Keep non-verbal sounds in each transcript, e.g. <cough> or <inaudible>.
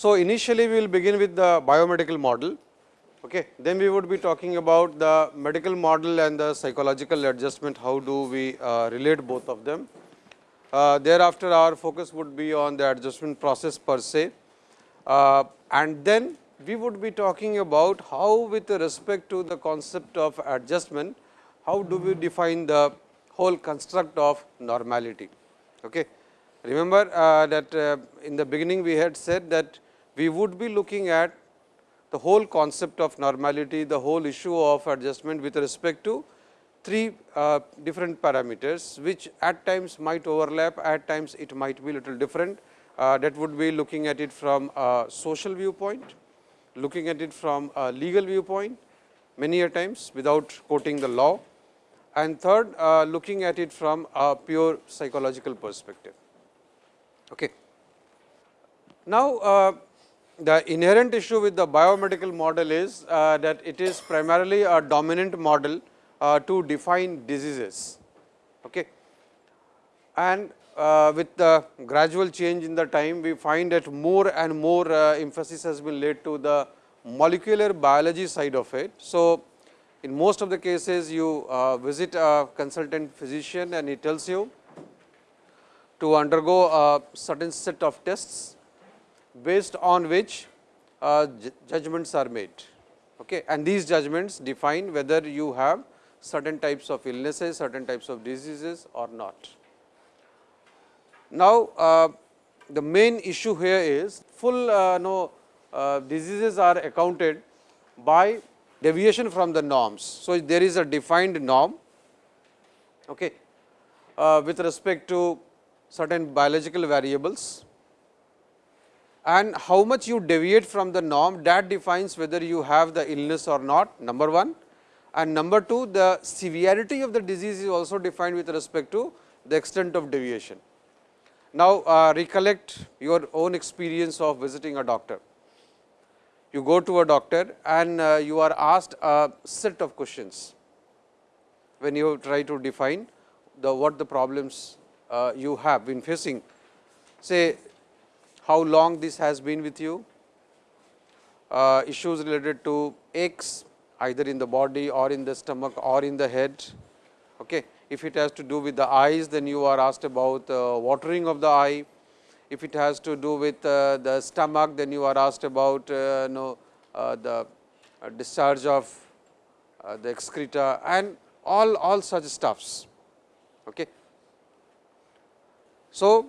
So, initially we will begin with the biomedical model, okay. then we would be talking about the medical model and the psychological adjustment, how do we uh, relate both of them. Uh, thereafter, our focus would be on the adjustment process per se uh, and then we would be talking about how with respect to the concept of adjustment, how do we define the whole construct of normality. Okay. Remember uh, that uh, in the beginning we had said that we would be looking at the whole concept of normality, the whole issue of adjustment with respect to three uh, different parameters, which at times might overlap, at times it might be little different. Uh, that would be looking at it from a social viewpoint, looking at it from a legal viewpoint, many a times without quoting the law, and third uh, looking at it from a pure psychological perspective. Okay. Now, uh, the inherent issue with the biomedical model is uh, that it is primarily a dominant model uh, to define diseases. Okay. And uh, with the gradual change in the time, we find that more and more uh, emphasis has been laid to the molecular biology side of it. So, in most of the cases you uh, visit a consultant physician and he tells you to undergo a certain set of tests based on which uh, judgments are made. Okay. And these judgments define whether you have certain types of illnesses, certain types of diseases or not. Now, uh, the main issue here is full uh, no, uh, diseases are accounted by deviation from the norms. So, there is a defined norm okay, uh, with respect to certain biological variables and how much you deviate from the norm that defines whether you have the illness or not number 1 and number 2 the severity of the disease is also defined with respect to the extent of deviation. Now, uh, recollect your own experience of visiting a doctor. You go to a doctor and uh, you are asked a set of questions when you try to define the what the problems uh, you have been facing. Say how long this has been with you, uh, issues related to aches either in the body or in the stomach or in the head. Okay. If it has to do with the eyes, then you are asked about uh, watering of the eye. If it has to do with uh, the stomach, then you are asked about uh, know, uh, the uh, discharge of the excreta and all, all such stuffs. Okay. So,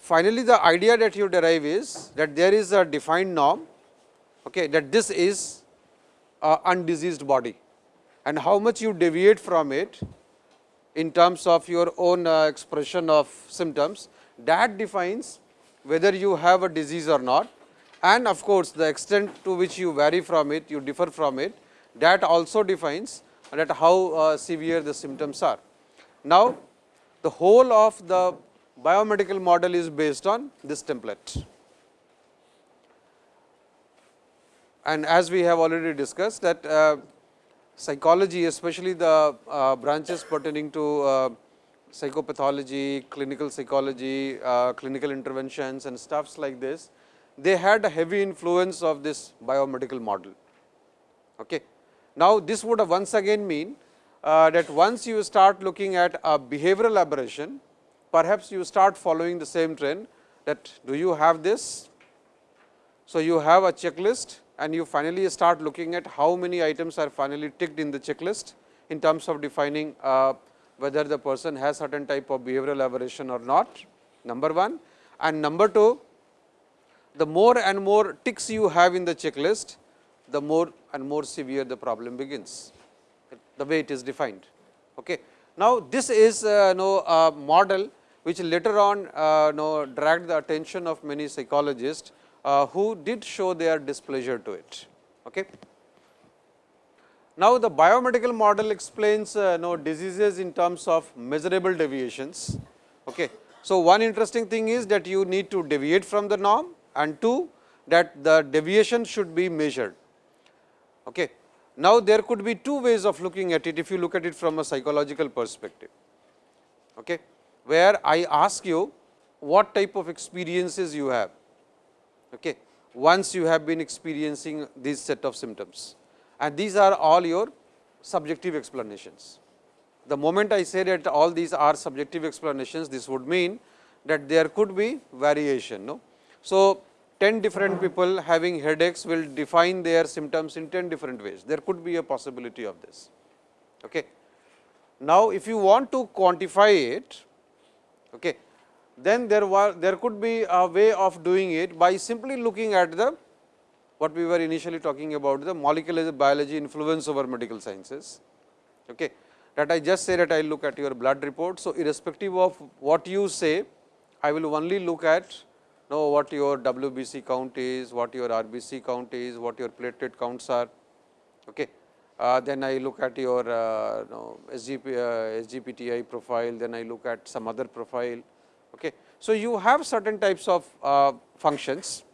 finally, the idea that you derive is that there is a defined norm okay, that this is a undiseased body and how much you deviate from it in terms of your own uh, expression of symptoms that defines whether you have a disease or not and of course, the extent to which you vary from it, you differ from it that also defines that how uh, severe the symptoms are. Now, the whole of the biomedical model is based on this template. And as we have already discussed that uh, psychology especially the uh, branches pertaining to uh, psychopathology, clinical psychology, uh, clinical interventions and stuffs like this, they had a heavy influence of this biomedical model. Okay. Now, this would once again mean uh, that once you start looking at a behavioral aberration, perhaps you start following the same trend that do you have this? So, you have a checklist and you finally start looking at how many items are finally ticked in the checklist in terms of defining uh, whether the person has certain type of behavioral aberration or not, number 1. And number 2, the more and more ticks you have in the checklist, the more and more severe the problem begins, the way it is defined. Okay. Now, this is uh, know, a model which later on uh, know, dragged the attention of many psychologists, uh, who did show their displeasure to it. Okay. Now, the biomedical model explains uh, know, diseases in terms of measurable deviations. Okay. So, one interesting thing is that you need to deviate from the norm and two that the deviation should be measured. Okay. Now, there could be two ways of looking at it if you look at it from a psychological perspective. Okay where I ask you what type of experiences you have. Okay. once you have been experiencing these set of symptoms and these are all your subjective explanations. The moment I say that all these are subjective explanations, this would mean that there could be variation. No? So, 10 different people having headaches will define their symptoms in 10 different ways. There could be a possibility of this. Okay. Now, if you want to quantify it, okay, then there was there could be a way of doing it by simply looking at the what we were initially talking about the molecular biology influence over medical sciences. Okay. That I just say that I look at your blood report. So, irrespective of what you say, I will only look at know what your WBC count is, what your RBC count is, what your platelet counts are. Okay. Uh, then I look at your uh, SGP, uh, SGPTI profile, then I look at some other profile. Okay. So, you have certain types of uh, functions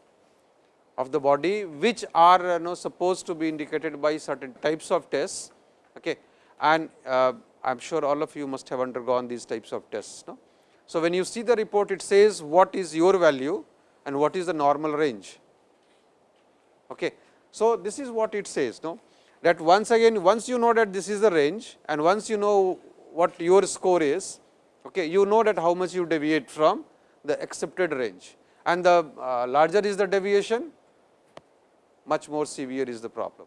of the body which are know, supposed to be indicated by certain types of tests okay. and uh, I am sure all of you must have undergone these types of tests. No? So, when you see the report it says what is your value and what is the normal range. Okay. So, this is what it says no? That once again once you know that this is the range and once you know what your score is, okay, you know that how much you deviate from the accepted range and the uh, larger is the deviation much more severe is the problem.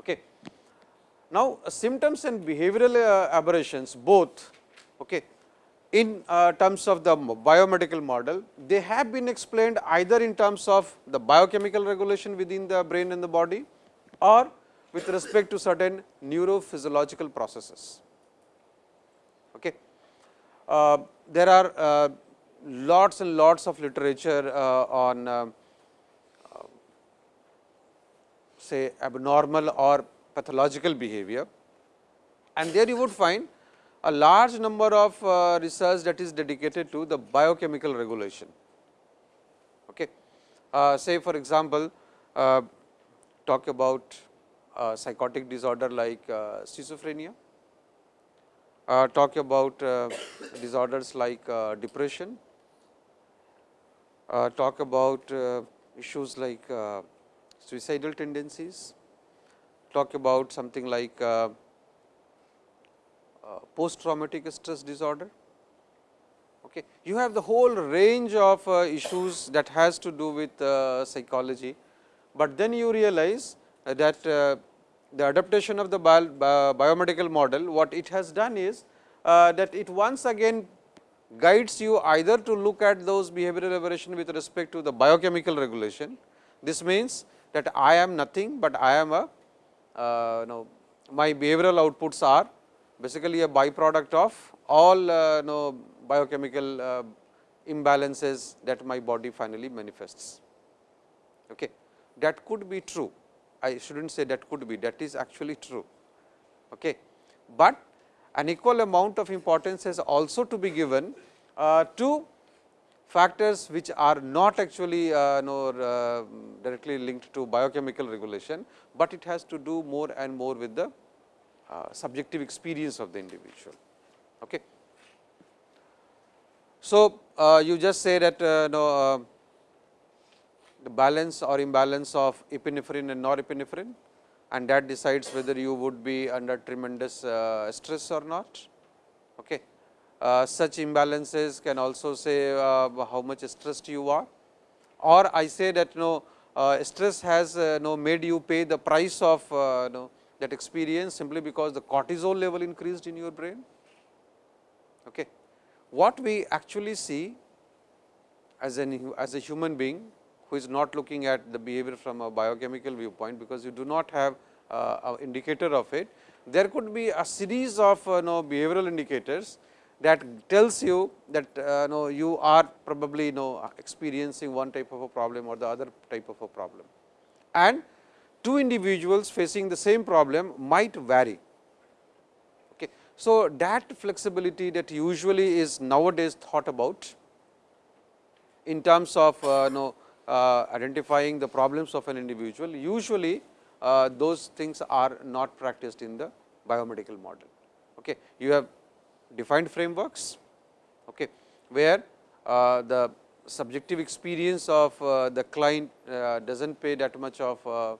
Okay. Now, uh, symptoms and behavioral uh, aberrations both okay, in uh, terms of the biomedical model, they have been explained either in terms of the biochemical regulation within the brain and the body or with respect to certain neurophysiological processes. Okay. Uh, there are uh, lots and lots of literature uh, on uh, uh, say abnormal or pathological behavior and there you would find a large number of uh, research that is dedicated to the biochemical regulation. Okay. Say for example, talk about psychotic disorder like uh, schizophrenia, uh, talk about uh, disorders like depression, talk about issues like suicidal tendencies, talk about something like uh, post traumatic stress disorder. Okay. You have the whole range of uh, issues that has to do with uh, psychology, but then you realize that the adaptation of the bio, biomedical model, what it has done is that it once again guides you either to look at those behavioral aberration with respect to the biochemical regulation. This means that I am nothing, but I am a uh, know, my behavioral outputs are basically a byproduct of all uh, know, biochemical uh, imbalances that my body finally manifests. Okay. That could be true. I should not say that could be, that is actually true. Okay. But an equal amount of importance has also to be given uh, to factors which are not actually uh, uh, directly linked to biochemical regulation, but it has to do more and more with the uh, subjective experience of the individual. Okay. So, uh, you just say that uh, no, the balance or imbalance of epinephrine and norepinephrine and that decides whether you would be under tremendous uh, stress or not. Okay. Uh, such imbalances can also say uh, how much stressed you are or I say that no uh, stress has no made you pay the price of no that experience simply because the cortisol level increased in your brain. Okay. What we actually see as an as a human being who is not looking at the behavior from a biochemical viewpoint, because you do not have uh, indicator of it. There could be a series of uh, know, behavioral indicators that tells you that uh, know, you are probably know, experiencing one type of a problem or the other type of a problem. And two individuals facing the same problem might vary. Okay. So, that flexibility that usually is nowadays thought about in terms of uh, know, identifying the problems of an individual, usually uh, those things are not practiced in the biomedical model. Okay. You have defined frameworks, okay, where uh, the subjective experience of uh, the client uh, does not pay that much of uh, uh,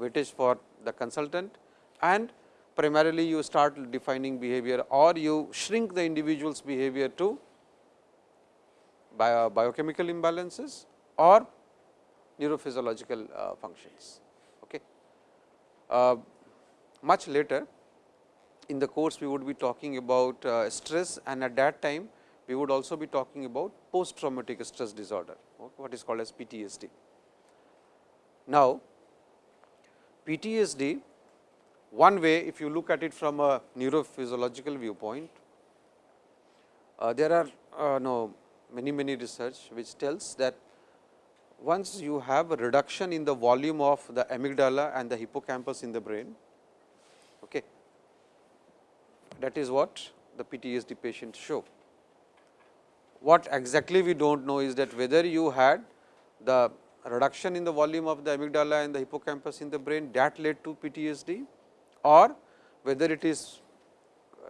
weightage for the consultant and primarily you start defining behavior or you shrink the individual's behavior to bio, biochemical imbalances or neurophysiological uh, functions. Okay. Uh, much later in the course we would be talking about uh, stress and at that time we would also be talking about post traumatic stress disorder what is called as PTSD. Now, PTSD one way if you look at it from a neurophysiological viewpoint, uh, there are uh, no many many research which tells that once you have a reduction in the volume of the amygdala and the hippocampus in the brain, okay, that is what the PTSD patients show. What exactly we do not know is that whether you had the reduction in the volume of the amygdala and the hippocampus in the brain that led to PTSD or whether it is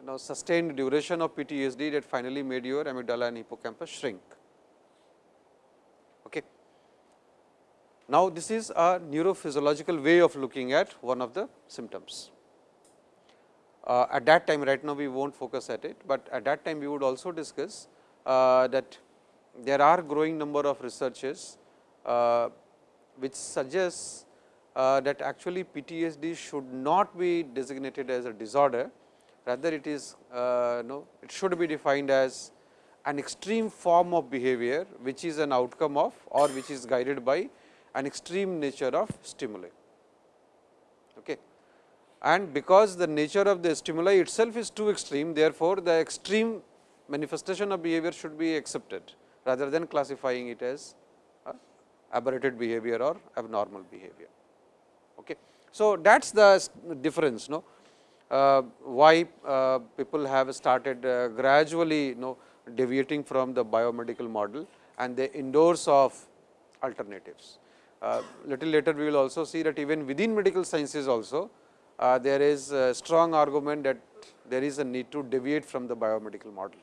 you know, sustained duration of PTSD that finally made your amygdala and hippocampus shrink. Okay. Now, this is a neurophysiological way of looking at one of the symptoms. Uh, at that time right now we will not focus at it, but at that time we would also discuss uh, that there are growing number of researches uh, which suggests uh, that actually PTSD should not be designated as a disorder, rather it is uh, no, it should be defined as an extreme form of behavior, which is an outcome of or which is guided by an extreme nature of stimuli. Okay. And because the nature of the stimuli itself is too extreme, therefore, the extreme manifestation of behavior should be accepted rather than classifying it as aberrated behavior or abnormal behavior. Okay. So, that is the difference no? Uh, why uh, people have started uh, gradually you know deviating from the biomedical model and they endorse of alternatives. Uh, little later we will also see that even within medical sciences also uh, there is a strong argument that there is a need to deviate from the biomedical model.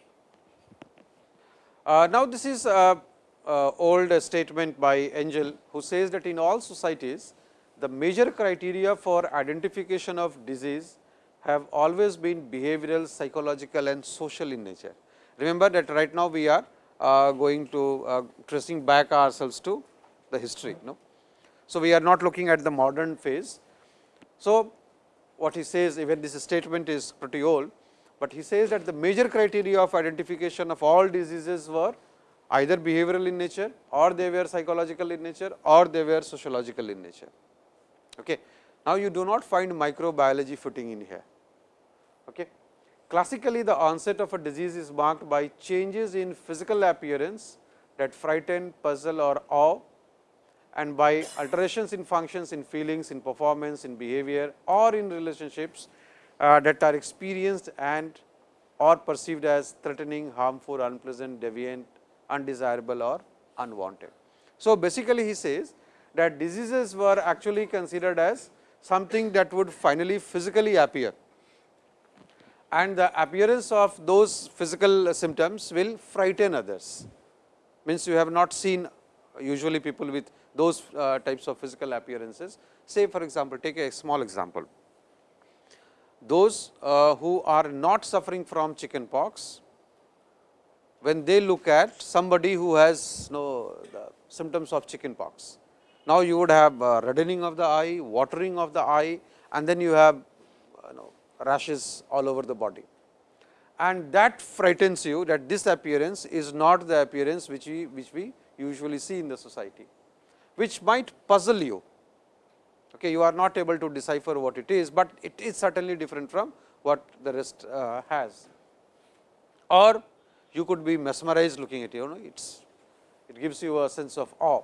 Uh, now, this is a, a old statement by Engel who says that in all societies the major criteria for identification of disease have always been behavioral, psychological and social in nature. Remember that right now we are uh, going to uh, tracing back ourselves to the history. No? So, we are not looking at the modern phase. So, what he says even this statement is pretty old, but he says that the major criteria of identification of all diseases were either behavioral in nature or they were psychological in nature or they were sociological in nature. Okay. Now, you do not find microbiology fitting in here. Okay. Classically, the onset of a disease is marked by changes in physical appearance that frighten, puzzle or awe and by alterations in functions, in feelings, in performance, in behavior or in relationships uh, that are experienced and or perceived as threatening, harmful, unpleasant, deviant, undesirable or unwanted. So, basically he says that diseases were actually considered as something that would finally physically appear and the appearance of those physical symptoms will frighten others. Means you have not seen usually people with those uh, types of physical appearances. Say for example, take a small example. Those uh, who are not suffering from chicken pox, when they look at somebody who has you know, symptoms of chicken pox, now, you would have uh, reddening of the eye, watering of the eye and then you have you know, rashes all over the body. And that frightens you that this appearance is not the appearance which we, which we usually see in the society, which might puzzle you. Okay, you are not able to decipher what it is, but it is certainly different from what the rest uh, has. Or you could be mesmerized looking at it, you know, it's, it gives you a sense of awe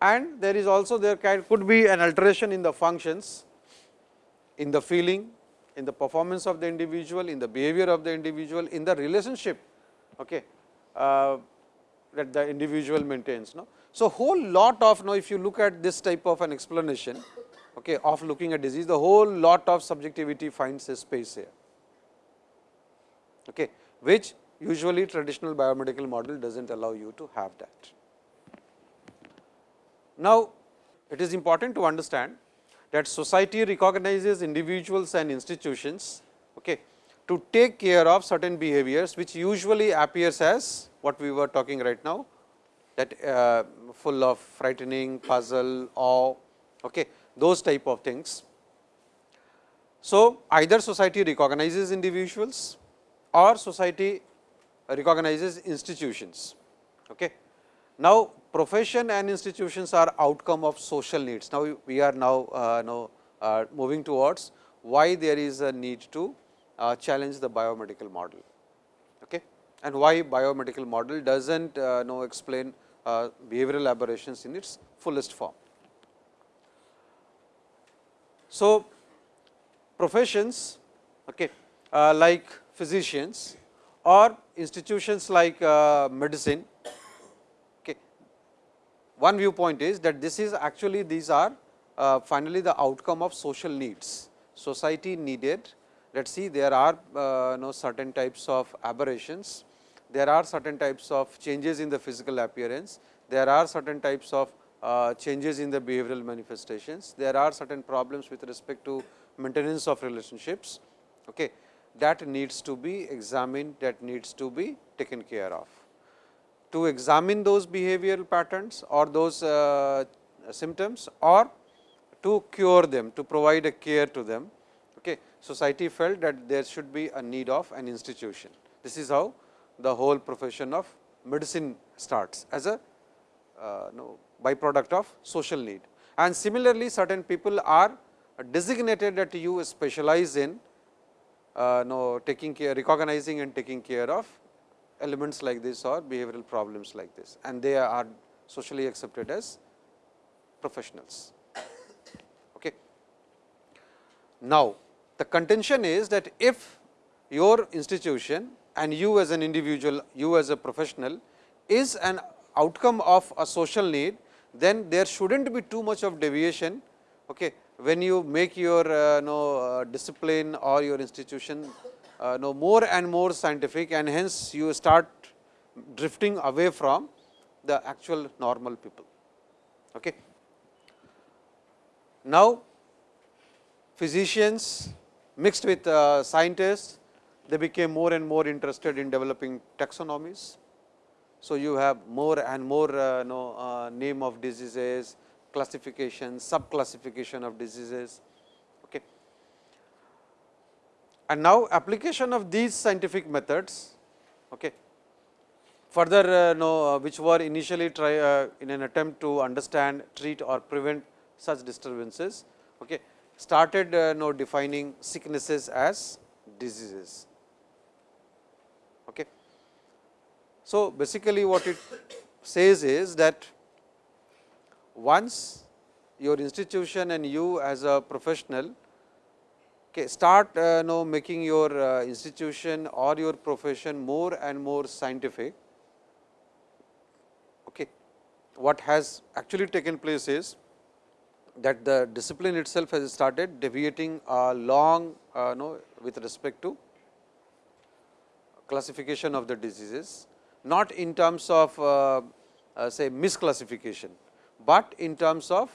and there is also there could be an alteration in the functions, in the feeling, in the performance of the individual, in the behavior of the individual, in the relationship okay, uh, that the individual maintains. No? So, whole lot of now if you look at this type of an explanation okay, of looking at disease, the whole lot of subjectivity finds a space here, okay, which usually traditional biomedical model does not allow you to have that. Now, it is important to understand that society recognizes individuals and institutions okay, to take care of certain behaviors, which usually appears as what we were talking right now that uh, full of frightening, puzzle, awe, okay, those type of things. So, either society recognizes individuals or society recognizes institutions. Okay. Now, profession and institutions are outcome of social needs. Now, we are now, uh, uh, moving towards why there is a need to uh, challenge the biomedical model okay? and why biomedical model does not uh, know explain behavioral aberrations in its fullest form. So, professions okay, uh, like physicians or institutions like uh, medicine. Okay. One viewpoint is that this is actually these are uh, finally the outcome of social needs. Society needed let us see there are uh, know, certain types of aberrations, there are certain types of changes in the physical appearance, there are certain types of uh, changes in the behavioral manifestations, there are certain problems with respect to maintenance of relationships. Okay that needs to be examined, that needs to be taken care of. To examine those behavioral patterns or those uh, symptoms or to cure them, to provide a care to them. Okay. Society felt that there should be a need of an institution. This is how the whole profession of medicine starts as a uh, no, byproduct of social need. And similarly, certain people are designated that you specialize in uh, no, taking care, recognizing and taking care of elements like this or behavioral problems like this and they are socially accepted as professionals. Okay. Now, the contention is that if your institution and you as an individual, you as a professional is an outcome of a social need, then there should not be too much of deviation okay, when you make your uh, know, uh, discipline or your institution uh, know more and more scientific and hence you start drifting away from the actual normal people. Okay. Now, physicians mixed with uh, scientists, they became more and more interested in developing taxonomies. So, you have more and more uh, know, uh, name of diseases, classification, subclassification of diseases. Okay. And now, application of these scientific methods okay, further uh, know, uh, which were initially try uh, in an attempt to understand, treat or prevent such disturbances, okay, started uh, know, defining sicknesses as diseases. Okay. So, basically what it says is that once your institution and you as a professional start uh, know making your uh, institution or your profession more and more scientific. Okay. What has actually taken place is that the discipline itself has started deviating along uh, know, with respect to classification of the diseases, not in terms of uh, uh, say misclassification, but in terms of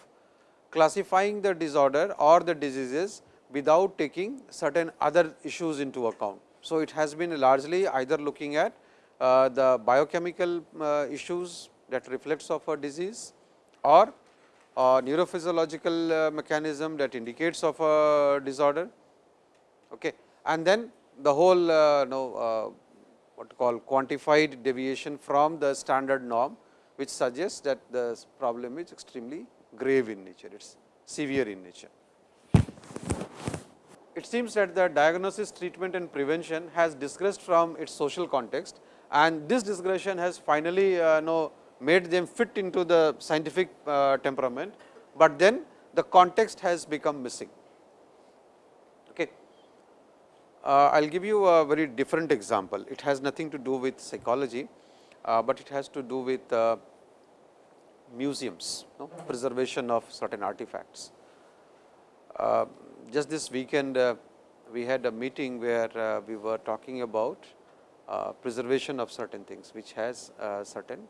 classifying the disorder or the diseases without taking certain other issues into account. So, it has been largely either looking at uh, the biochemical uh, issues that reflects of a disease or uh, neurophysiological mechanism that indicates of a disorder. Okay. And then the whole uh, know, uh, what call quantified deviation from the standard norm which suggests that the problem is extremely grave in nature, it is severe in nature. It seems that the diagnosis, treatment and prevention has digressed from its social context and this digression has finally uh, know, made them fit into the scientific uh, temperament, but then the context has become missing. Okay. Uh, I will give you a very different example. It has nothing to do with psychology, uh, but it has to do with uh, museums, no? preservation of certain artifacts. Uh, just this weekend, uh, we had a meeting where uh, we were talking about uh, preservation of certain things, which has uh, certain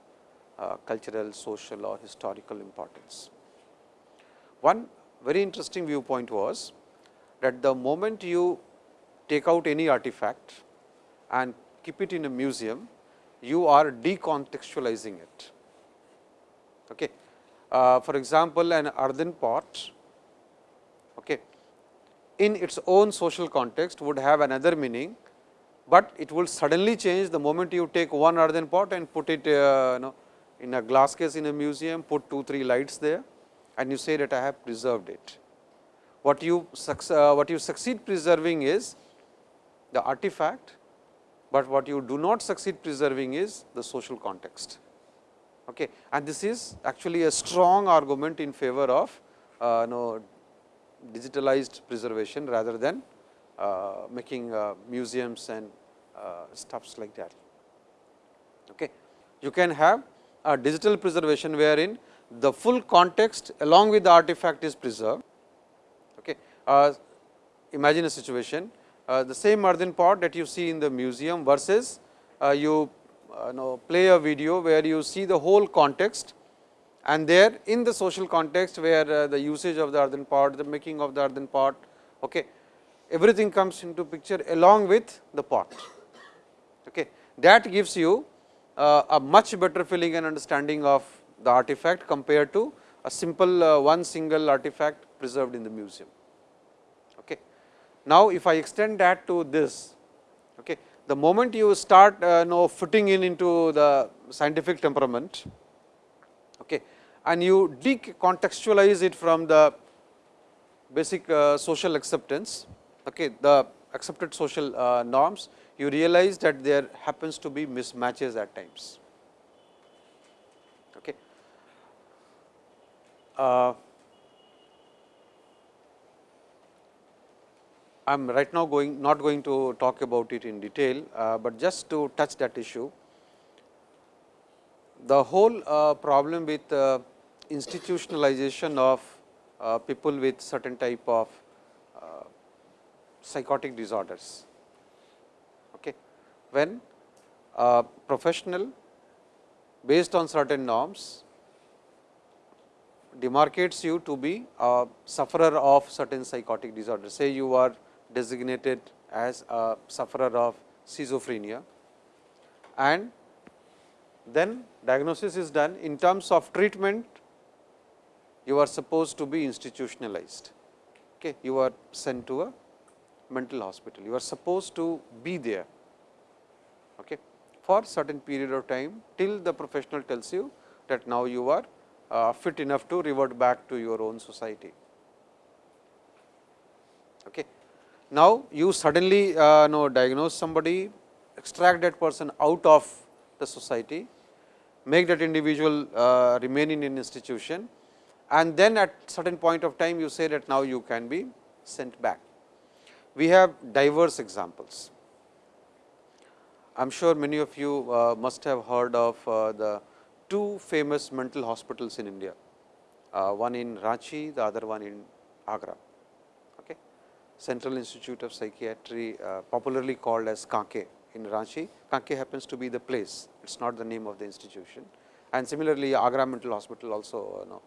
uh, cultural, social or historical importance. One very interesting viewpoint was that the moment you take out any artifact and keep it in a museum, you are decontextualizing it. Okay. Uh, for example, an earthen pot okay, in its own social context would have another meaning, but it will suddenly change the moment you take one earthen pot and put it uh, you know, in a glass case in a museum, put 2 3 lights there and you say that I have preserved it. What you, uh, what you succeed preserving is the artifact, but what you do not succeed preserving is the social context. Okay. And this is actually a strong argument in favor of uh, know, digitalized preservation rather than uh, making uh, museums and uh, stuffs like that. Okay. You can have a digital preservation wherein the full context along with the artifact is preserved. Okay. Uh, imagine a situation the same earthen pot that you see in the museum versus uh, you know play a video where you see the whole context and there in the social context where uh, the usage of the earthen pot, the making of the earthen pot, okay, everything comes into picture along with the pot. Okay. That gives you uh, a much better feeling and understanding of the artifact compared to a simple uh, one single artifact preserved in the museum. Now, if I extend that to this, okay, the moment you start uh, know fitting in into the scientific temperament, okay, and you decontextualize it from the basic uh, social acceptance, okay, the accepted social uh, norms, you realize that there happens to be mismatches at times. Okay. I am right now going not going to talk about it in detail, uh, but just to touch that issue. The whole uh, problem with uh, institutionalization of uh, people with certain type of uh, psychotic disorders. Okay. When a professional based on certain norms demarcates you to be a sufferer of certain psychotic disorders. Say you are designated as a sufferer of schizophrenia and then diagnosis is done in terms of treatment you are supposed to be institutionalized. Okay. You are sent to a mental hospital. You are supposed to be there okay, for certain period of time till the professional tells you that now you are uh, fit enough to revert back to your own society. Okay. Now, you suddenly uh, know diagnose somebody, extract that person out of the society, make that individual uh, remain in an institution and then at certain point of time you say that now you can be sent back. We have diverse examples. I am sure many of you uh, must have heard of uh, the two famous mental hospitals in India, uh, one in Ranchi, the other one in Agra. Central Institute of Psychiatry, uh, popularly called as Kanke in Ranchi. Kanke happens to be the place, it is not the name of the institution. And similarly, Agra Mental Hospital also you know,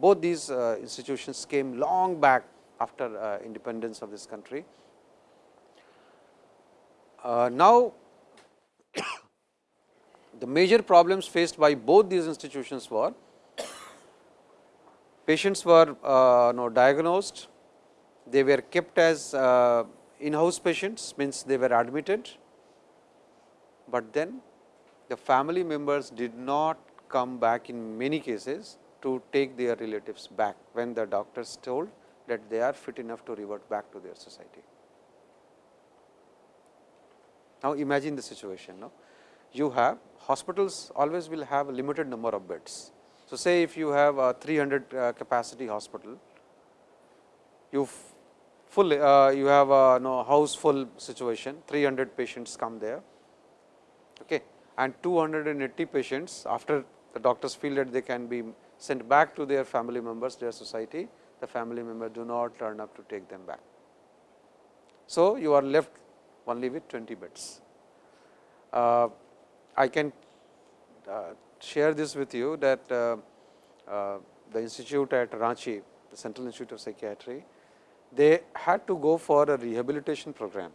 both these uh, institutions came long back after uh, independence of this country. Uh, now, <coughs> the major problems faced by both these institutions were patients were uh, no, diagnosed, they were kept as uh, in-house patients means they were admitted, but then the family members did not come back in many cases to take their relatives back when the doctors told that they are fit enough to revert back to their society. Now, imagine the situation. No? You have hospitals always will have a limited number of beds. So, say if you have a 300 uh, capacity hospital, you full uh, you have a no, house full situation 300 patients come there okay, and 280 patients after the doctors feel that they can be sent back to their family members, their society, the family members do not turn up to take them back. So, you are left only with 20 beds. uh, I can uh, share this with you that uh, uh, the institute at Ranchi, the Central Institute of Psychiatry, they had to go for a rehabilitation program.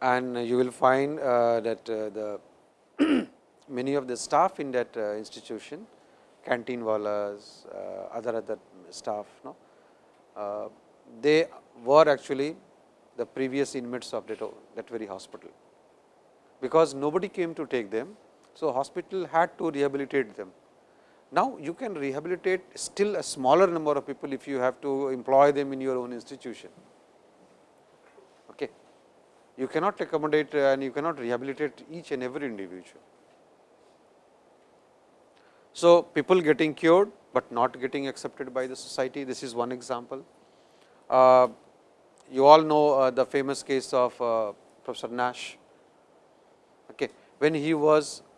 And you will find uh, that uh, the <clears throat> many of the staff in that uh, institution, canteen wallas, uh, other other staff, no, uh, they were actually the previous inmates of that, that very hospital, because nobody came to take them. So, hospital had to rehabilitate them. Now, you can rehabilitate still a smaller number of people if you have to employ them in your own institution. Okay. You cannot accommodate and you cannot rehabilitate each and every individual. So, people getting cured, but not getting accepted by the society this is one example. Uh, you all know uh, the famous case of uh, Professor Nash. Okay. When he was uh,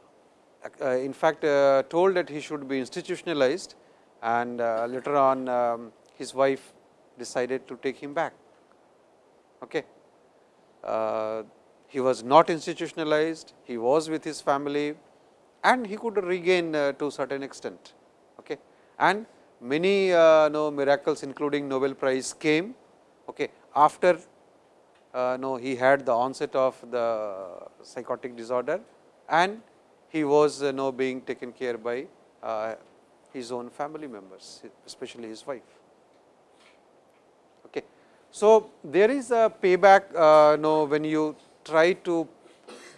in fact, uh, told that he should be institutionalized and uh, later on um, his wife decided to take him back. Okay. he was not institutionalized, he was with his family and he could regain to certain extent. Okay. And many uh, no miracles including Nobel Prize came okay, after uh, no, he had the onset of the psychotic disorder and he was uh, now being taken care by uh, his own family members, especially his wife. Okay. So, there is a payback uh, no, when you try to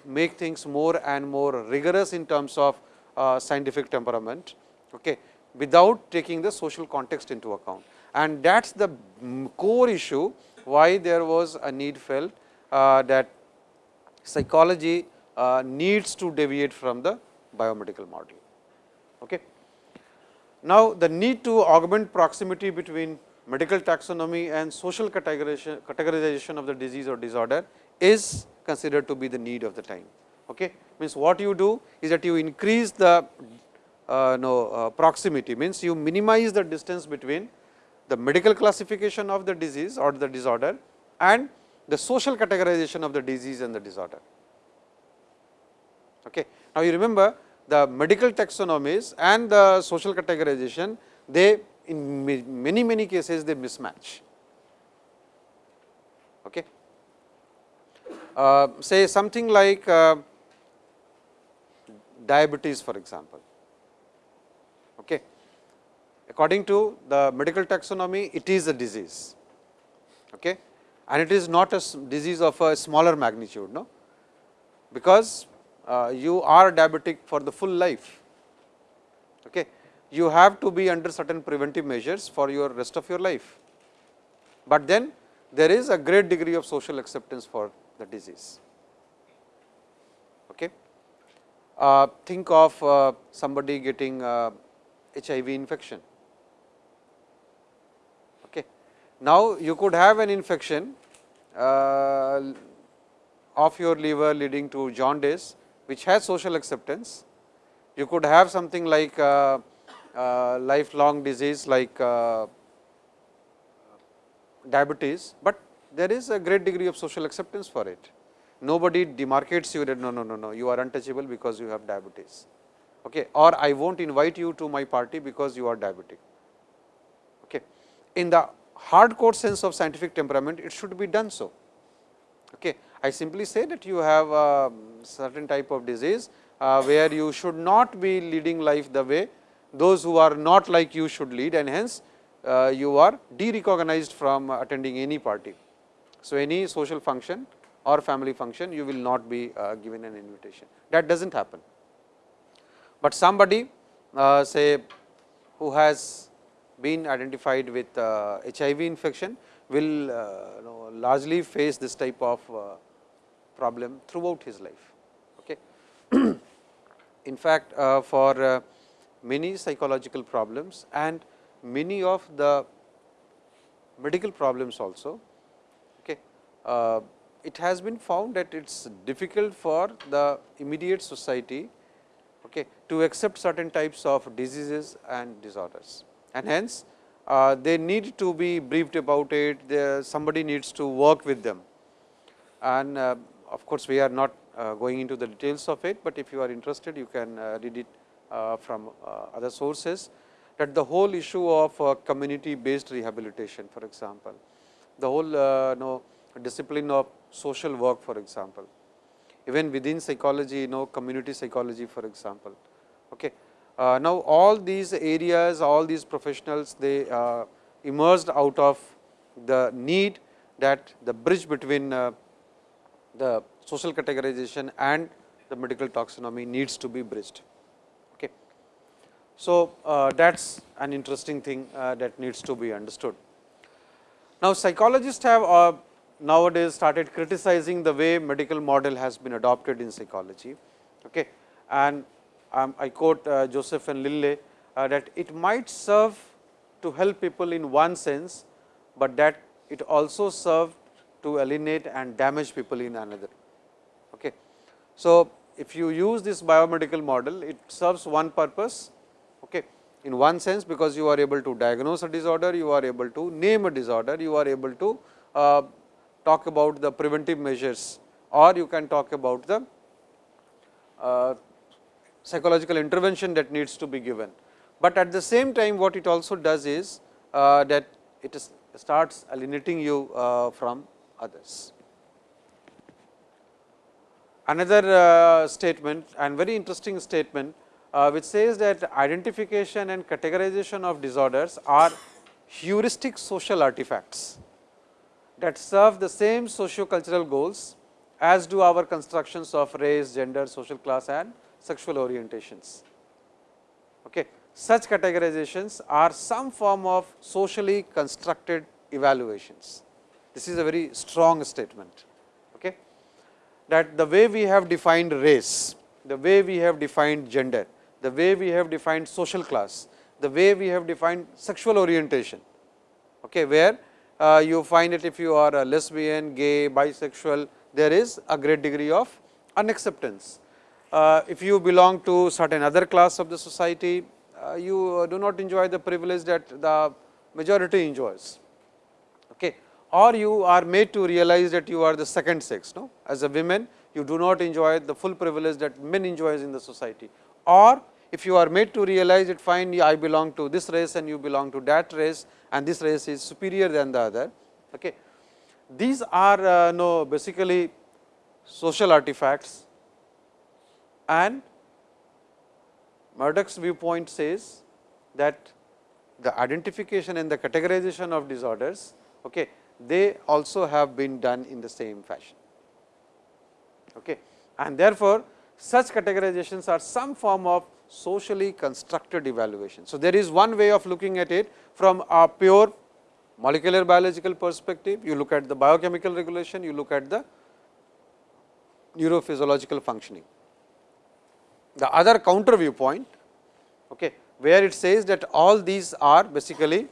make things more and more rigorous in terms of uh, scientific temperament, okay, without taking the social context into account. And that is the core issue why there was a need felt uh, that psychology needs to deviate from the biomedical model. Okay. Now, the need to augment proximity between medical taxonomy and social categorization, categorization of the disease or disorder is considered to be the need of the time. Okay. Means what you do is that you increase the uh, no, uh, proximity means you minimize the distance between the medical classification of the disease or the disorder and the social categorization of the disease and the disorder. Okay. Now, you remember the medical taxonomies and the social categorization, they in many many cases they mismatch. Okay. Uh, say something like uh, diabetes for example. Okay. According to the medical taxonomy, it is a disease okay. and it is not a disease of a smaller magnitude, no? because you are diabetic for the full life. Okay. You have to be under certain preventive measures for your rest of your life, but then there is a great degree of social acceptance for the disease. Okay. Uh, think of uh, somebody getting HIV uh, infection. Okay. Now, you could have an infection uh, of your liver leading to jaundice which has social acceptance. You could have something like uh, uh, lifelong disease like uh, diabetes, but there is a great degree of social acceptance for it. Nobody demarcates you that no, no, no, no, you are untouchable because you have diabetes. Okay. Or I will not invite you to my party because you are diabetic. Okay. In the hardcore sense of scientific temperament, it should be done so. Okay. I simply say that you have a certain type of disease, uh, where you should not be leading life the way those who are not like you should lead and hence, uh, you are de-recognized from attending any party. So, any social function or family function you will not be uh, given an invitation that does not happen. But somebody uh, say who has been identified with HIV uh, infection will uh, know, largely face this type of problem throughout his life. Okay. <clears throat> In fact, uh, for uh, many psychological problems and many of the medical problems also, okay, uh, it has been found that it is difficult for the immediate society okay, to accept certain types of diseases and disorders. And hence, uh, they need to be briefed about it, somebody needs to work with them. And uh, of course, we are not uh, going into the details of it, but if you are interested you can uh, read it uh, from other sources that the whole issue of community based rehabilitation for example, the whole uh, know, discipline of social work for example, even within psychology you know community psychology for example. Okay. Uh, now, all these areas all these professionals they uh, emerged out of the need that the bridge between the social categorization and the medical taxonomy needs to be bridged. Okay. So, uh, that is an interesting thing uh, that needs to be understood. Now, psychologists have uh, nowadays started criticizing the way medical model has been adopted in psychology. Okay. And um, I quote uh, Joseph and Linley uh, that it might serve to help people in one sense, but that it also serve to alienate and damage people in another. Okay. So, if you use this biomedical model, it serves one purpose okay, in one sense because you are able to diagnose a disorder, you are able to name a disorder, you are able to uh, talk about the preventive measures or you can talk about the uh, psychological intervention that needs to be given. But at the same time what it also does is uh, that it starts alienating you uh, from others. Another uh, statement and very interesting statement uh, which says that identification and categorization of disorders are heuristic social artifacts that serve the same socio-cultural goals as do our constructions of race, gender, social class and sexual orientations. Okay. Such categorizations are some form of socially constructed evaluations. This is a very strong statement. Okay. That the way we have defined race, the way we have defined gender, the way we have defined social class, the way we have defined sexual orientation, okay, where uh, you find it if you are a lesbian, gay, bisexual, there is a great degree of unacceptance. Uh, if you belong to certain other class of the society, uh, you do not enjoy the privilege that the majority enjoys. Okay. Or you are made to realize that you are the second sex. No? As a woman, you do not enjoy the full privilege that men enjoys in the society. Or if you are made to realize it fine, I belong to this race and you belong to that race and this race is superior than the other. Okay. These are uh, no basically social artifacts and Maddux's viewpoint says that the identification and the categorization of disorders, okay, they also have been done in the same fashion. Okay. And therefore, such categorizations are some form of socially constructed evaluation. So, there is one way of looking at it from a pure molecular biological perspective, you look at the biochemical regulation, you look at the neurophysiological functioning. The other counter viewpoint, okay, where it says that all these are basically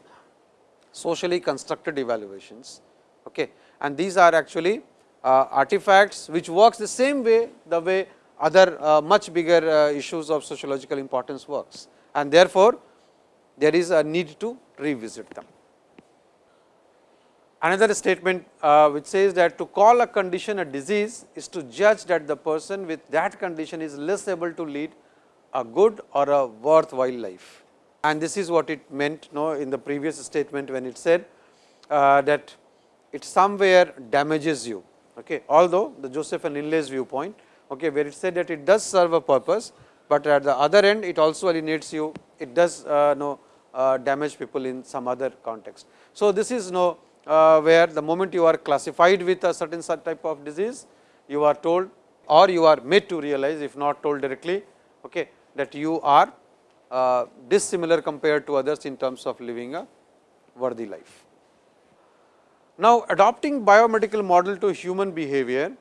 socially constructed evaluations okay, and these are actually uh, artifacts which works the same way the way other uh, much bigger uh, issues of sociological importance works and therefore, there is a need to revisit them. Another statement uh, which says that to call a condition a disease is to judge that the person with that condition is less able to lead a good or a worthwhile life. And this is what it meant no, in the previous statement when it said uh, that it somewhere damages you. Okay. Although the Joseph and Linley's viewpoint okay, where it said that it does serve a purpose, but at the other end it also alienates you, it does uh, know, uh, damage people in some other context. So, this is no uh, where the moment you are classified with a certain type of disease, you are told or you are made to realize if not told directly okay, that you are uh, dissimilar compared to others in terms of living a worthy life. Now, adopting biomedical model to human behavior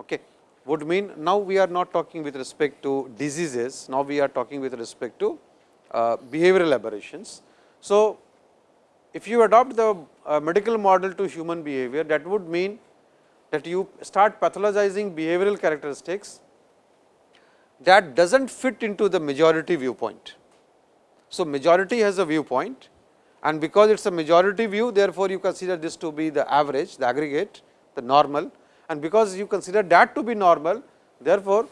okay, would mean now we are not talking with respect to diseases, now we are talking with respect to uh, behavioral aberrations. So, if you adopt the uh, medical model to human behavior that would mean that you start pathologizing behavioral characteristics that does not fit into the majority viewpoint. So, majority has a viewpoint and because it is a majority view therefore, you consider this to be the average, the aggregate, the normal and because you consider that to be normal, therefore,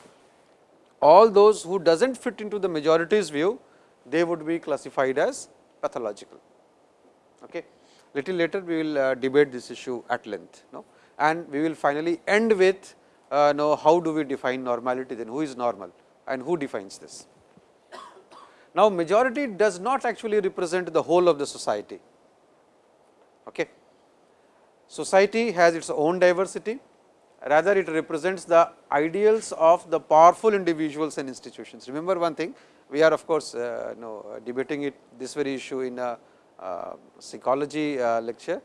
all those who does not fit into the majority's view, they would be classified as pathological. Okay. Little later, we will uh, debate this issue at length, no? and we will finally end with uh, know how do we define normality, then who is normal and who defines this. Now, majority does not actually represent the whole of the society. Okay. Society has its own diversity, rather it represents the ideals of the powerful individuals and institutions. Remember one thing, we are of course, uh, know, debating it this very issue in a uh, psychology uh, lecture,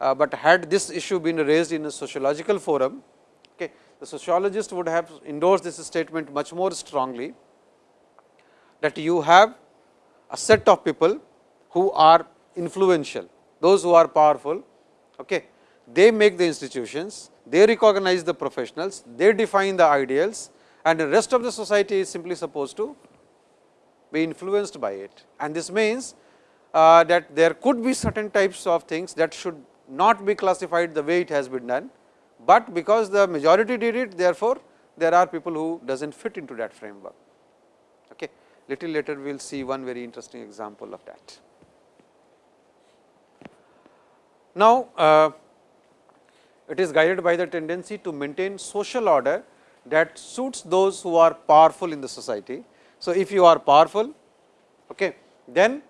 uh, but had this issue been raised in a sociological forum, the sociologist would have endorsed this statement much more strongly that you have a set of people who are influential, those who are powerful, okay, they make the institutions, they recognize the professionals, they define the ideals and the rest of the society is simply supposed to be influenced by it. And this means uh, that there could be certain types of things that should not be classified the way it has been done, but because the majority did it therefore, there are people who does not fit into that framework. Okay. Little later we will see one very interesting example of that. Now, uh, it is guided by the tendency to maintain social order that suits those who are powerful in the society. So, if you are powerful, okay, then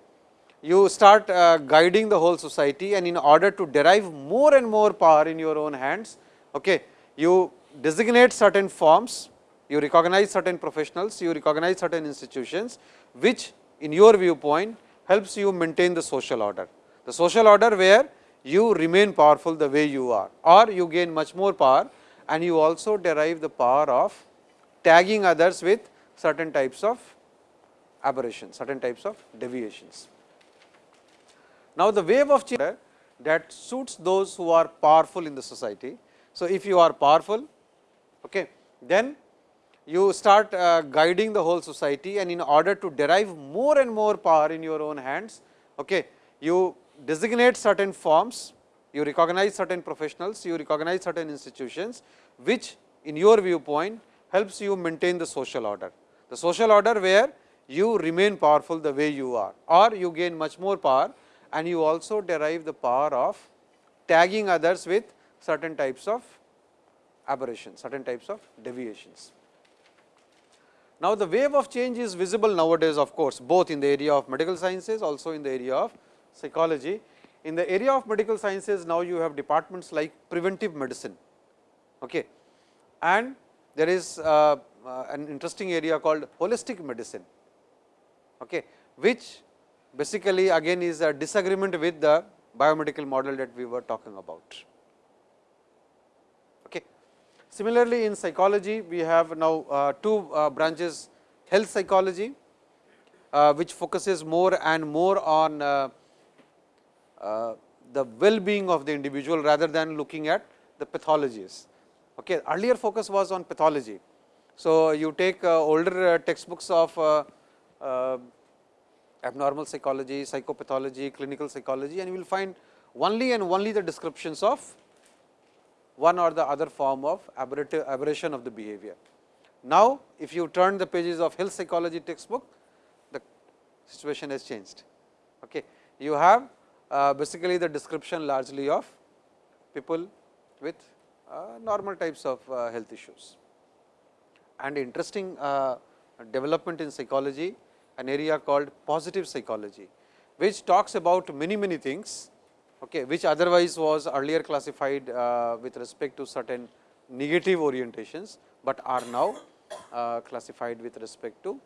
you start uh, guiding the whole society and in order to derive more and more power in your own hands, okay, you designate certain forms, you recognize certain professionals, you recognize certain institutions, which in your viewpoint helps you maintain the social order. The social order where you remain powerful the way you are or you gain much more power and you also derive the power of tagging others with certain types of aberrations, certain types of deviations. Now, the wave of change that suits those who are powerful in the society. So, if you are powerful, okay, then you start uh, guiding the whole society and in order to derive more and more power in your own hands, okay, you designate certain forms, you recognize certain professionals, you recognize certain institutions, which in your viewpoint helps you maintain the social order. The social order where you remain powerful the way you are or you gain much more power and you also derive the power of tagging others with certain types of aberrations, certain types of deviations. Now, the wave of change is visible nowadays of course, both in the area of medical sciences also in the area of psychology. In the area of medical sciences, now you have departments like preventive medicine okay. and there is uh, uh, an interesting area called holistic medicine, okay, which basically again is a disagreement with the biomedical model that we were talking about. Similarly, in psychology we have now uh, two uh, branches health psychology, uh, which focuses more and more on the well-being of the individual rather than looking at the pathologies. Okay. Earlier focus was on pathology. So, you take older textbooks of abnormal psychology, psychopathology, clinical psychology and you will find only and only the descriptions of one or the other form of aberration of the behavior. Now, if you turn the pages of health psychology textbook, the situation has changed. Okay. You have uh, basically the description largely of people with uh, normal types of uh, health issues. And interesting development in psychology, an area called positive psychology, which talks about many many things, okay, which otherwise was earlier classified with respect to certain negative orientations, but are now uh, classified with respect to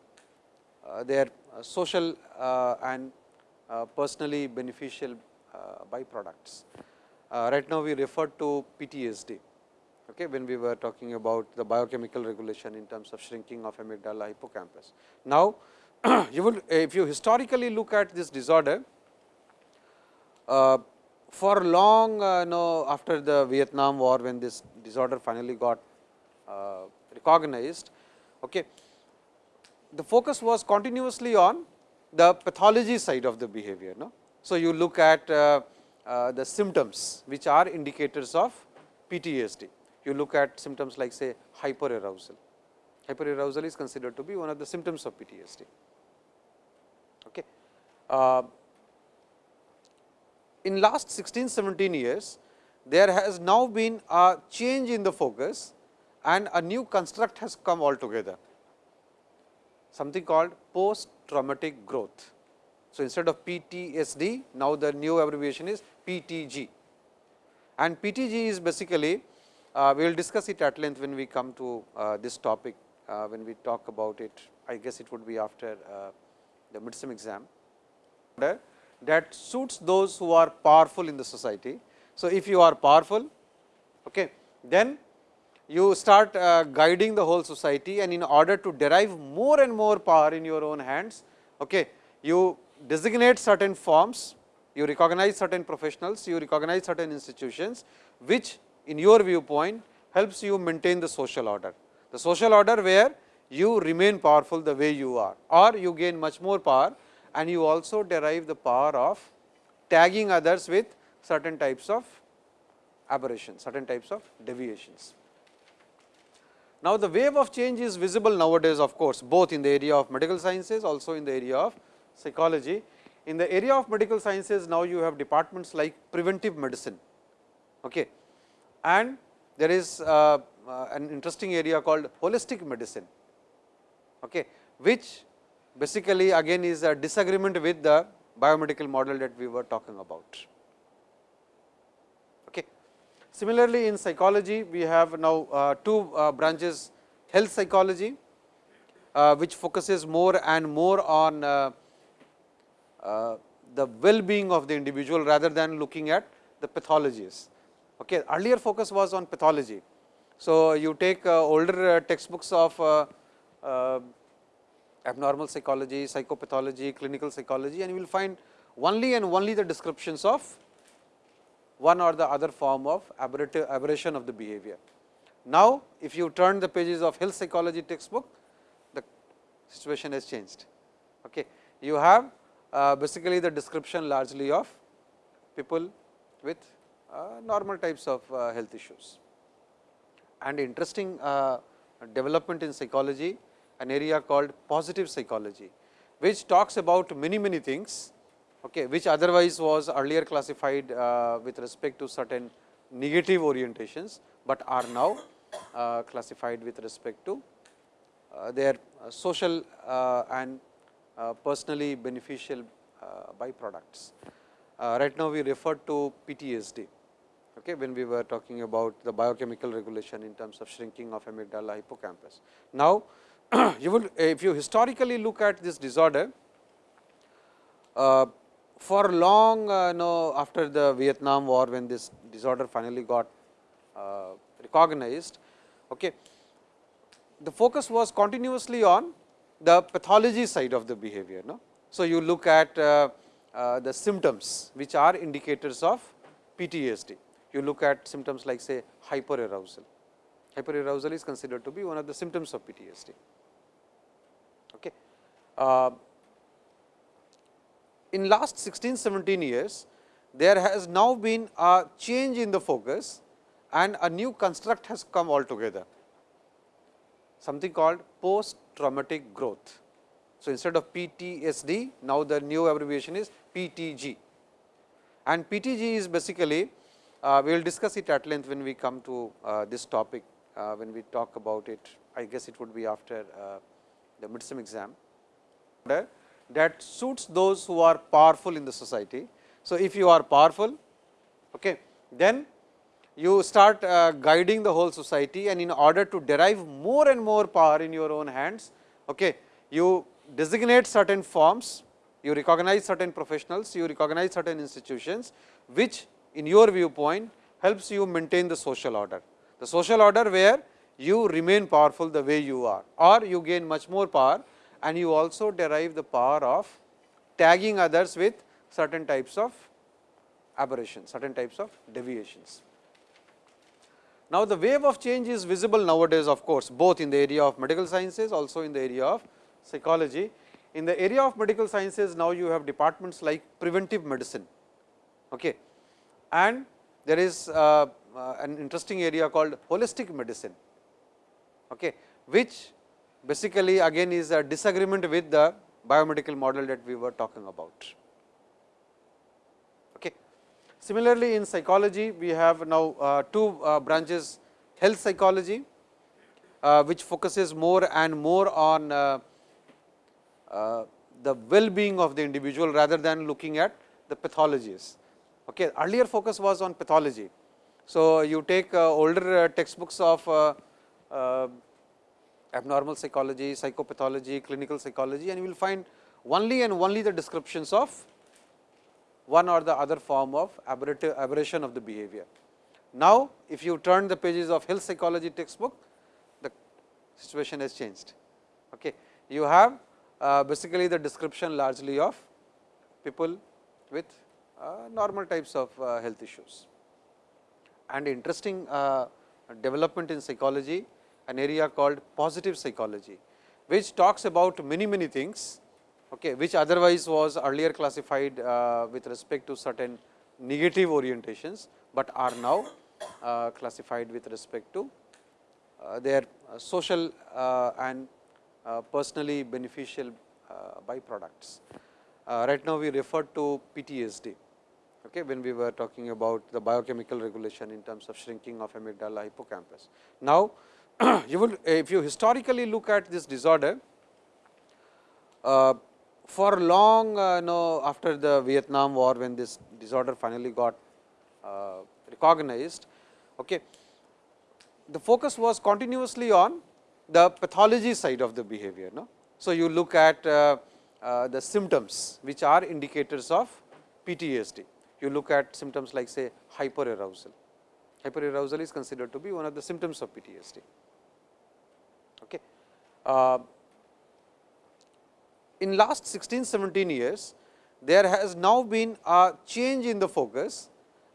uh, their uh, social and uh, personally beneficial uh, byproducts. Uh, right now, we refer to PTSD okay, when we were talking about the biochemical regulation in terms of shrinking of amygdala hippocampus. Now, <clears throat> you will if you historically look at this disorder, uh, for long uh, know after the Vietnam war when this disorder finally got uh, recognized, okay, the focus was continuously on the pathology side of the behavior. No? So, you look at uh, uh, the symptoms which are indicators of PTSD. you look at symptoms like say hyperarousal. Hyperarousal is considered to be one of the symptoms of PTSD. Okay. In last 16 17 years, there has now been a change in the focus and a new construct has come altogether, something called post traumatic growth. So, instead of PTSD, now the new abbreviation is PTG and PTG is basically uh, we will discuss it at length when we come to uh, this topic uh, when we talk about it. I guess it would be after uh, the midterm exam that suits those who are powerful in the society. So, if you are powerful okay, then you start uh, guiding the whole society and in order to derive more and more power in your own hands, okay, you designate certain forms, you recognize certain professionals, you recognize certain institutions, which in your viewpoint helps you maintain the social order. The social order where you remain powerful the way you are or you gain much more power and you also derive the power of tagging others with certain types of aberrations, certain types of deviations. Now, the wave of change is visible nowadays of course, both in the area of medical sciences also in the area of psychology. In the area of medical sciences now you have departments like preventive medicine okay. and there is uh, uh, an interesting area called holistic medicine okay, which basically again is a disagreement with the biomedical model that we were talking about. Okay. Similarly, in psychology we have now uh, two uh, branches health psychology, uh, which focuses more and more on uh, uh, the well being of the individual rather than looking at the pathologies. Okay. Earlier focus was on pathology. So, you take uh, older textbooks of abnormal psychology, psychopathology, clinical psychology and you will find only and only the descriptions of one or the other form of aberration of the behavior. Now, if you turn the pages of health psychology textbook, the situation has changed. Okay. You have uh, basically the description largely of people with uh, normal types of uh, health issues. And interesting uh, development in psychology, an area called positive psychology, which talks about many, many things okay, which otherwise was earlier classified uh, with respect to certain negative orientations, but are now uh, classified with respect to uh, their uh, social uh, and uh, personally beneficial byproducts. right now, we refer to PTSD okay, when we were talking about the biochemical regulation in terms of shrinking of amygdala hippocampus. Now, <clears throat> you will if you historically look at this disorder, uh, for long uh, know after the Vietnam war when this disorder finally got uh, recognized, okay, the focus was continuously on the pathology side of the behavior. No? So, you look at uh, uh, the symptoms which are indicators of PTSD. You look at symptoms like say hyperarousal. Hyperarousal is considered to be one of the symptoms of PTSD. Okay. Uh, in last 16 17 years, there has now been a change in the focus and a new construct has come altogether, something called post traumatic growth. So, instead of PTSD, now the new abbreviation is PTG and PTG is basically uh, we will discuss it at length when we come to uh, this topic, uh, when we talk about it, I guess it would be after uh, the midsem exam that suits those who are powerful in the society. So, if you are powerful, okay, then you start uh, guiding the whole society and in order to derive more and more power in your own hands, okay, you designate certain forms, you recognize certain professionals, you recognize certain institutions, which in your viewpoint helps you maintain the social order. The social order where you remain powerful the way you are or you gain much more power and you also derive the power of tagging others with certain types of aberrations, certain types of deviations. Now, the wave of change is visible nowadays of course, both in the area of medical sciences also in the area of psychology. In the area of medical sciences now you have departments like preventive medicine okay. and there is uh, uh, an interesting area called holistic medicine, okay, which basically again is a disagreement with the biomedical model that we were talking about. Okay. Similarly, in psychology we have now uh, two uh, branches health psychology, uh, which focuses more and more on uh, uh, the well being of the individual rather than looking at the pathologies. Okay. Earlier focus was on pathology. So, you take uh, older textbooks of abnormal psychology, psychopathology, clinical psychology and you will find only and only the descriptions of one or the other form of aberration of the behavior. Now, if you turn the pages of health psychology textbook, the situation has changed. Okay. You have uh, basically the description largely of people with uh, normal types of uh, health issues. And interesting uh, development in psychology, an area called positive psychology, which talks about many many things, okay, which otherwise was earlier classified uh, with respect to certain negative orientations, but are now uh, classified with respect to their social and uh, personally beneficial uh, byproducts. Uh, right now, we refer to PTSD okay, when we were talking about the biochemical regulation in terms of shrinking of amygdala hippocampus. Now, <clears throat> you will if you historically look at this disorder, uh, for long uh, know after the Vietnam war when this disorder finally got uh, recognized, okay, the focus was continuously on the pathology side of the behavior. No? So, you look at uh, uh, the symptoms which are indicators of PTSD. You look at symptoms like say hyperarousal. Hyperarousal is considered to be one of the symptoms of PTSD. Uh, in last 16, 17 years, there has now been a change in the focus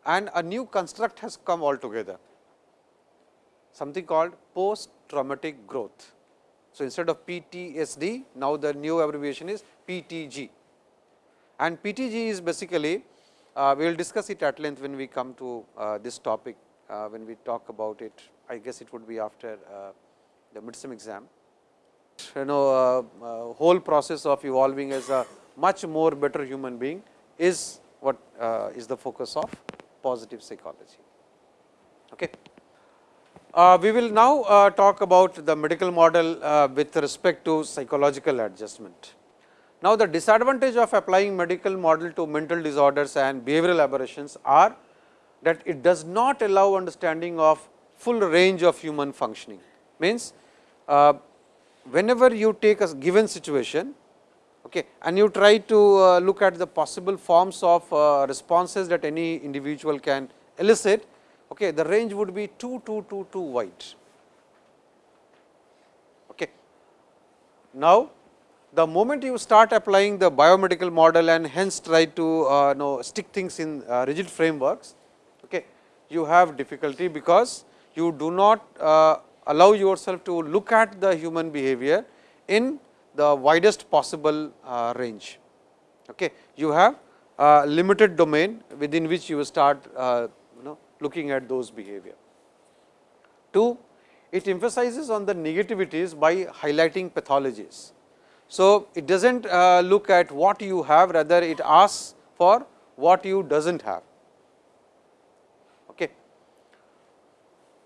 and a new construct has come altogether, something called post traumatic growth. So, instead of PTSD, now the new abbreviation is PTG and PTG is basically uh, we will discuss it at length when we come to uh, this topic uh, when we talk about it. I guess it would be after uh, the midterm exam. You know uh, uh, whole process of evolving as a much more better human being is what is the focus of positive psychology. Okay. Uh, we will now uh, talk about the medical model uh, with respect to psychological adjustment. Now, the disadvantage of applying medical model to mental disorders and behavioral aberrations are that it does not allow understanding of full range of human functioning. Means, uh, whenever you take a given situation okay, and you try to uh, look at the possible forms of uh, responses that any individual can elicit, okay, the range would be too, too, too, too wide. Okay. Now, the moment you start applying the biomedical model and hence try to uh, know stick things in uh, rigid frameworks, okay, you have difficulty because you do not uh, allow yourself to look at the human behavior in the widest possible uh, range. Okay. You have a limited domain within which you start uh, looking at those behavior. Two, it emphasizes on the negativities by highlighting pathologies. So, it does not uh, look at what you have rather it asks for what you does not have. Okay.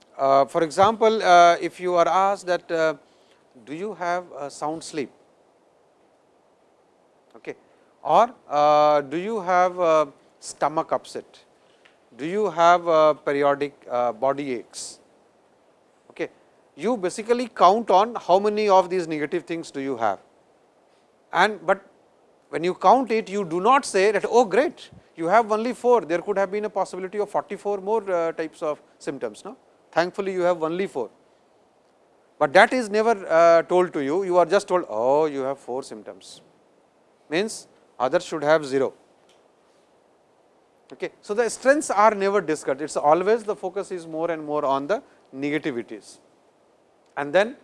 Uh, for example, uh, if you are asked that uh, do you have a sound sleep? Okay, or uh, do you have a stomach upset? Do you have uh, periodic uh, body aches? Okay. You basically count on how many of these negative things do you have. And but when you count it you do not say that oh great you have only 4 there could have been a possibility of 44 more uh, types of symptoms no thankfully you have only 4 but that is never uh, told to you you are just told oh you have 4 symptoms means others should have 0 Okay. So, the strengths are never discussed, it is always the focus is more and more on the negativities. And then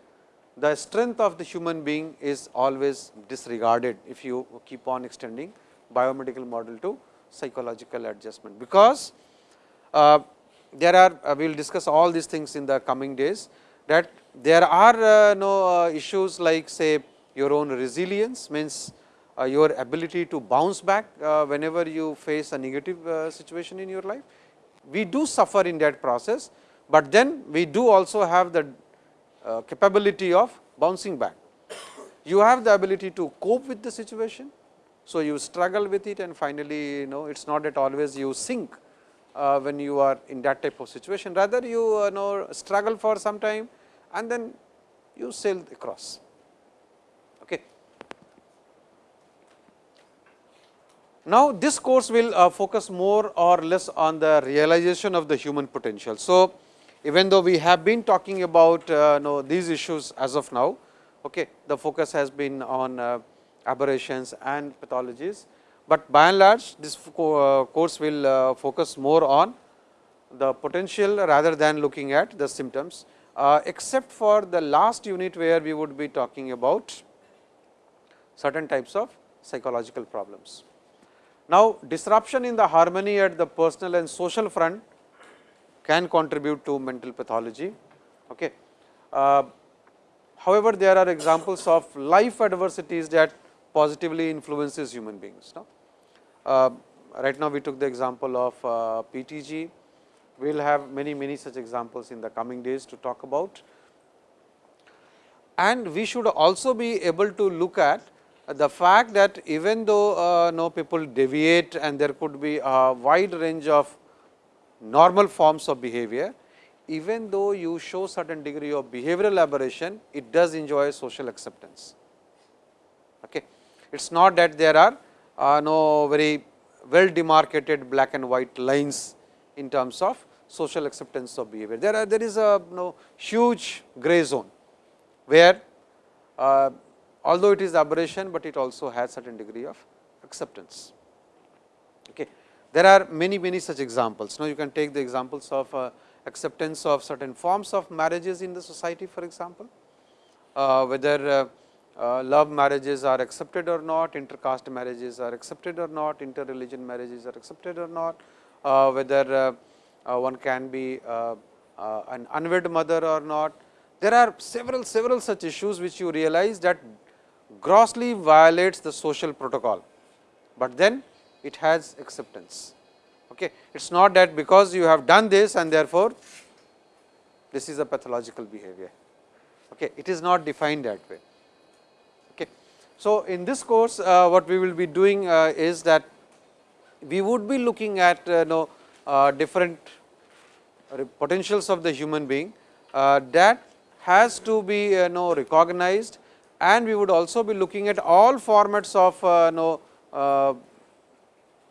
the strength of the human being is always disregarded if you keep on extending biomedical model to psychological adjustment. Because uh, there are uh, we will discuss all these things in the coming days that there are uh, no uh, issues like say your own resilience means your ability to bounce back whenever you face a negative situation in your life. We do suffer in that process, but then we do also have the capability of bouncing back. You have the ability to cope with the situation. So, you struggle with it and finally, you know it is not that always you sink uh, when you are in that type of situation rather you uh, know struggle for some time and then you sail across. Okay. Now, this course will uh, focus more or less on the realization of the human potential. So, even though we have been talking about uh, know, these issues as of now, okay, the focus has been on uh, aberrations and pathologies, but by and large this uh, course will uh, focus more on the potential rather than looking at the symptoms, uh, except for the last unit where we would be talking about certain types of psychological problems. Now, disruption in the harmony at the personal and social front can contribute to mental pathology. Okay. However, there are examples of life adversities that positively influences human beings. No? Uh, right now, we took the example of uh, PTG. We will have many, many such examples in the coming days to talk about. And we should also be able to look at the fact that even though uh, no people deviate and there could be a wide range of normal forms of behavior, even though you show certain degree of behavioral aberration, it does enjoy social acceptance. Okay. It is not that there are uh, no very well demarcated black and white lines in terms of social acceptance of behavior. There are there is a no huge gray zone, where uh, although it is aberration, but it also has certain degree of acceptance. Okay. There are many many such examples. Now, you can take the examples of uh, acceptance of certain forms of marriages in the society for example, uh, whether uh, love marriages are accepted or not, intercaste marriages are accepted or not, interreligion marriages are accepted or not, uh, whether uh, uh one can be uh, uh, an unwed mother or not. There are several several such issues which you realize that grossly violates the social protocol, but then it has acceptance. Okay. It is not that because you have done this and therefore, this is a pathological behavior. Okay. It is not defined that way. So, in this course uh, what we will be doing uh, is that we would be looking at uh, know, uh, different potentials of the human being that has to be uh, know recognized and we would also be looking at all formats of know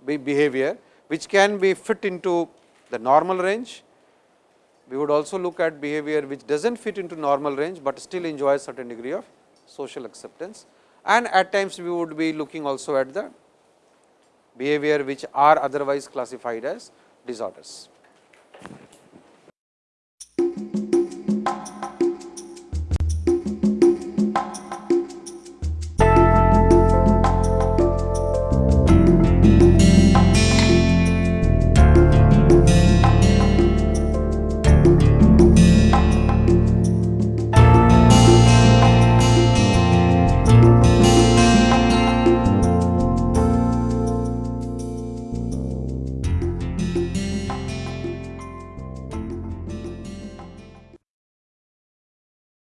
behavior which can be fit into the normal range. We would also look at behavior which does not fit into normal range, but still enjoys a certain degree of social acceptance and at times we would be looking also at the behavior which are otherwise classified as disorders.